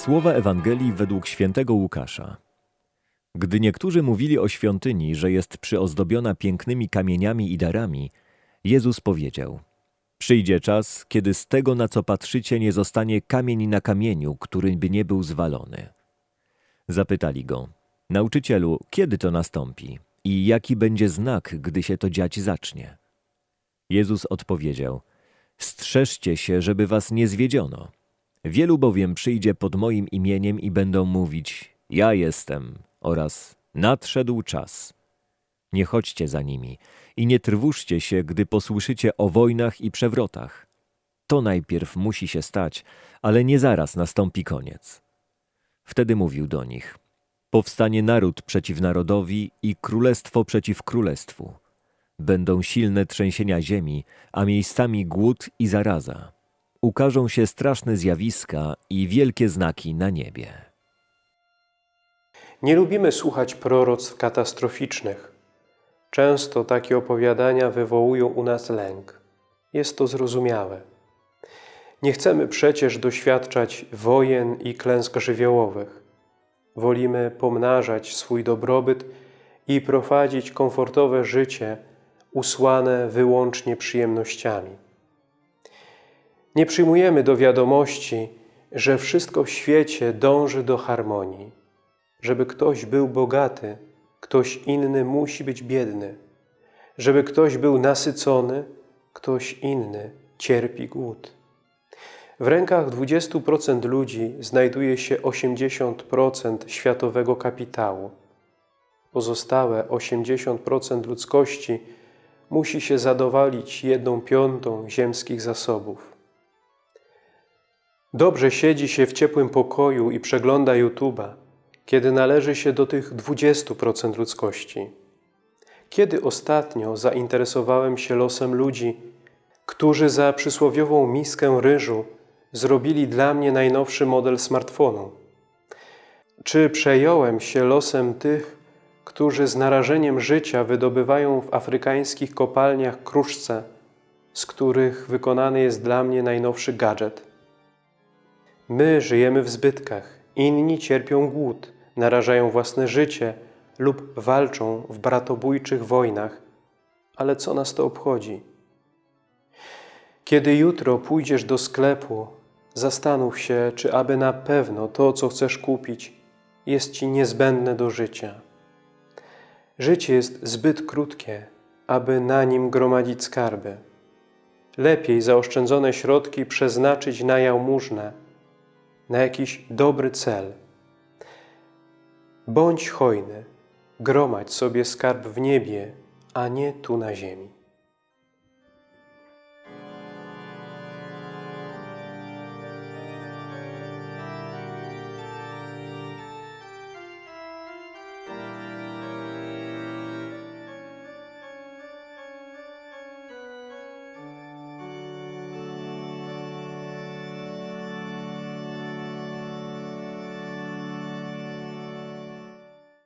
Słowa Ewangelii według świętego Łukasza. Gdy niektórzy mówili o świątyni, że jest przyozdobiona pięknymi kamieniami i darami, Jezus powiedział: Przyjdzie czas, kiedy z tego, na co patrzycie, nie zostanie kamień na kamieniu, który by nie był zwalony. Zapytali go: Nauczycielu, kiedy to nastąpi i jaki będzie znak, gdy się to dziać zacznie? Jezus odpowiedział: Strzeżcie się, żeby was nie zwiedziono. Wielu bowiem przyjdzie pod moim imieniem i będą mówić: Ja jestem oraz nadszedł czas. Nie chodźcie za nimi i nie trwóżcie się, gdy posłyszycie o wojnach i przewrotach. To najpierw musi się stać, ale nie zaraz nastąpi koniec. Wtedy mówił do nich: Powstanie naród przeciw narodowi i królestwo przeciw królestwu. Będą silne trzęsienia ziemi, a miejscami głód i zaraza. Ukażą się straszne zjawiska i wielkie znaki na niebie. Nie lubimy słuchać proroctw katastroficznych. Często takie opowiadania wywołują u nas lęk. Jest to zrozumiałe. Nie chcemy przecież doświadczać wojen i klęsk żywiołowych. Wolimy pomnażać swój dobrobyt i prowadzić komfortowe życie usłane wyłącznie przyjemnościami. Nie przyjmujemy do wiadomości, że wszystko w świecie dąży do harmonii. Żeby ktoś był bogaty, ktoś inny musi być biedny. Żeby ktoś był nasycony, ktoś inny cierpi głód. W rękach 20% ludzi znajduje się 80% światowego kapitału. Pozostałe 80% ludzkości musi się zadowolić jedną piątą ziemskich zasobów. Dobrze siedzi się w ciepłym pokoju i przegląda YouTube'a, kiedy należy się do tych 20% ludzkości. Kiedy ostatnio zainteresowałem się losem ludzi, którzy za przysłowiową miskę ryżu zrobili dla mnie najnowszy model smartfonu? Czy przejąłem się losem tych, którzy z narażeniem życia wydobywają w afrykańskich kopalniach kruszce, z których wykonany jest dla mnie najnowszy gadżet? My żyjemy w zbytkach, inni cierpią głód, narażają własne życie lub walczą w bratobójczych wojnach. Ale co nas to obchodzi? Kiedy jutro pójdziesz do sklepu, zastanów się, czy aby na pewno to, co chcesz kupić, jest Ci niezbędne do życia. Życie jest zbyt krótkie, aby na nim gromadzić skarby. Lepiej zaoszczędzone środki przeznaczyć na jałmużnę, na jakiś dobry cel. Bądź hojny, gromadź sobie skarb w niebie, a nie tu na ziemi.